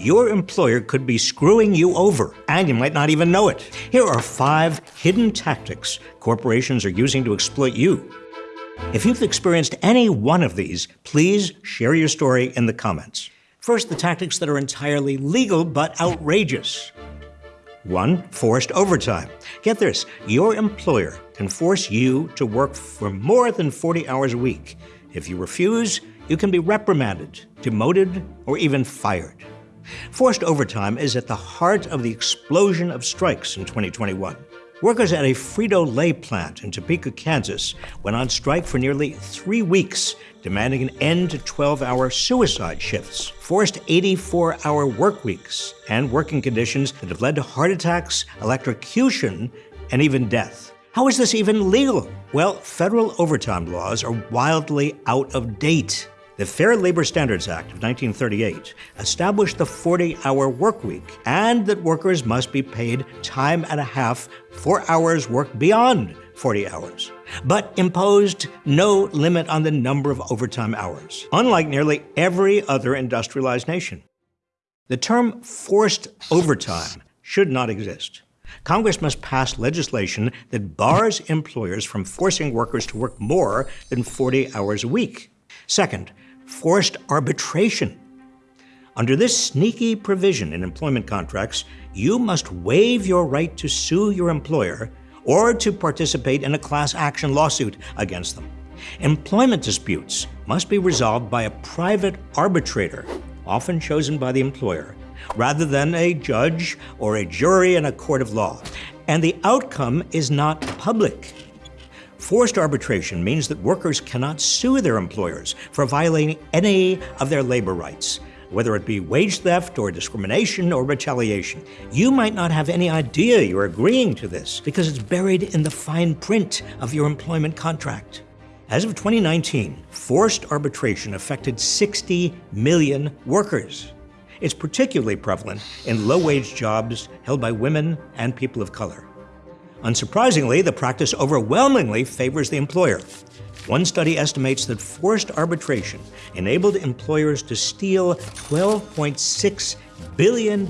your employer could be screwing you over, and you might not even know it. Here are five hidden tactics corporations are using to exploit you. If you've experienced any one of these, please share your story in the comments. First, the tactics that are entirely legal but outrageous. One, forced overtime. Get this your employer can force you to work for more than 40 hours a week. If you refuse, you can be reprimanded, demoted, or even fired. Forced overtime is at the heart of the explosion of strikes in 2021. Workers at a Frito Lay plant in Topeka, Kansas, went on strike for nearly three weeks, demanding an end to 12 hour suicide shifts, forced 84 hour work weeks, and working conditions that have led to heart attacks, electrocution, and even death. How is this even legal? Well, federal overtime laws are wildly out of date. The Fair Labor Standards Act of 1938 established the 40 hour work week and that workers must be paid time and a half for hours worked beyond 40 hours, but imposed no limit on the number of overtime hours, unlike nearly every other industrialized nation. The term forced overtime should not exist. Congress must pass legislation that bars employers from forcing workers to work more than 40 hours a week. Second, forced arbitration. Under this sneaky provision in employment contracts, you must waive your right to sue your employer or to participate in a class action lawsuit against them. Employment disputes must be resolved by a private arbitrator, often chosen by the employer, rather than a judge or a jury in a court of law. And the outcome is not public. Forced arbitration means that workers cannot sue their employers for violating any of their labor rights, whether it be wage theft or discrimination or retaliation. You might not have any idea you're agreeing to this because it's buried in the fine print of your employment contract. As of 2019, forced arbitration affected 60 million workers. It's particularly prevalent in low wage jobs held by women and people of color. Unsurprisingly, the practice overwhelmingly favors the employer. One study estimates that forced arbitration enabled employers to steal $12.6 billion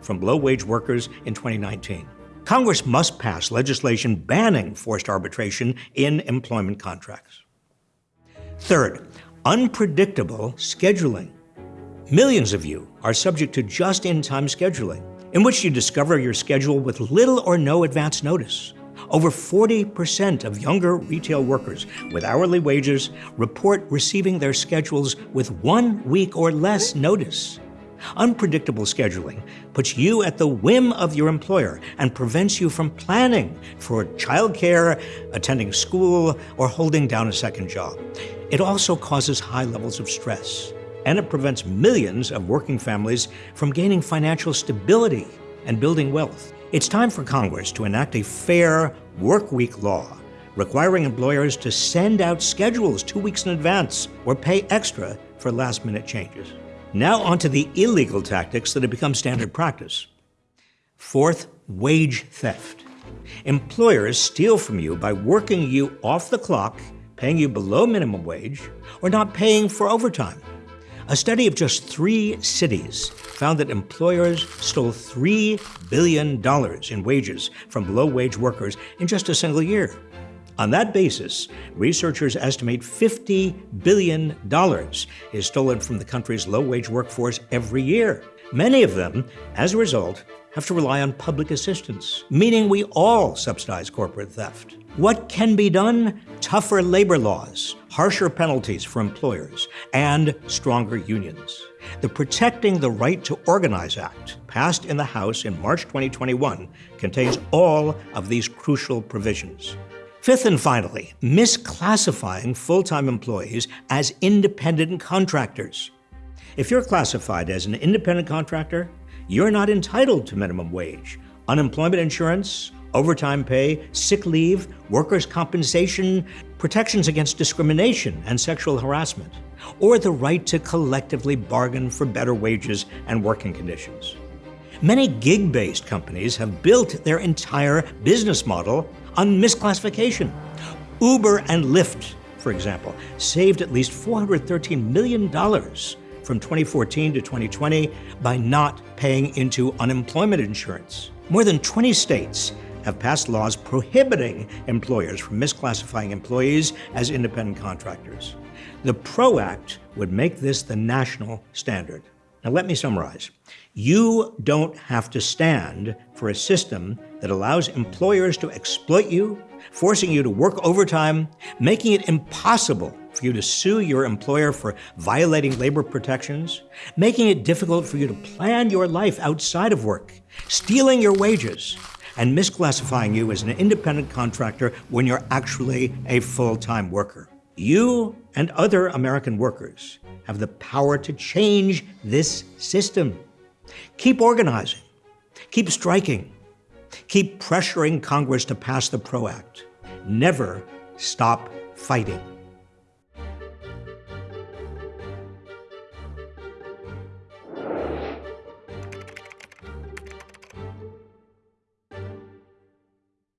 from low wage workers in 2019. Congress must pass legislation banning forced arbitration in employment contracts. Third, unpredictable scheduling. Millions of you are subject to just in time scheduling in which you discover your schedule with little or no advance notice. Over 40% of younger retail workers with hourly wages report receiving their schedules with one week or less notice. Unpredictable scheduling puts you at the whim of your employer and prevents you from planning for childcare, attending school, or holding down a second job. It also causes high levels of stress and it prevents millions of working families from gaining financial stability and building wealth. It's time for Congress to enact a fair work week law requiring employers to send out schedules two weeks in advance or pay extra for last minute changes. Now, on to the illegal tactics that have become standard practice. Fourth, wage theft. Employers steal from you by working you off the clock, paying you below minimum wage, or not paying for overtime. A study of just three cities found that employers stole $3 billion in wages from low wage workers in just a single year. On that basis, researchers estimate $50 billion is stolen from the country's low wage workforce every year. Many of them, as a result, have to rely on public assistance, meaning we all subsidize corporate theft. What can be done? Tougher labor laws, harsher penalties for employers, and stronger unions. The Protecting the Right to Organize Act, passed in the House in March 2021, contains all of these crucial provisions. Fifth and finally, misclassifying full time employees as independent contractors. If you're classified as an independent contractor, you're not entitled to minimum wage, unemployment insurance, overtime pay, sick leave, workers' compensation, protections against discrimination and sexual harassment, or the right to collectively bargain for better wages and working conditions. Many gig based companies have built their entire business model on misclassification. Uber and Lyft, for example, saved at least $413 million from 2014 to 2020 by not paying into unemployment insurance. More than 20 states have passed laws prohibiting employers from misclassifying employees as independent contractors. The PRO Act would make this the national standard. Now, let me summarize. You don't have to stand for a system that allows employers to exploit you, forcing you to work overtime, making it impossible for you to sue your employer for violating labor protections, making it difficult for you to plan your life outside of work, stealing your wages, and misclassifying you as an independent contractor when you're actually a full time worker. You and other American workers have the power to change this system. Keep organizing, keep striking, keep pressuring Congress to pass the PRO Act. Never stop fighting.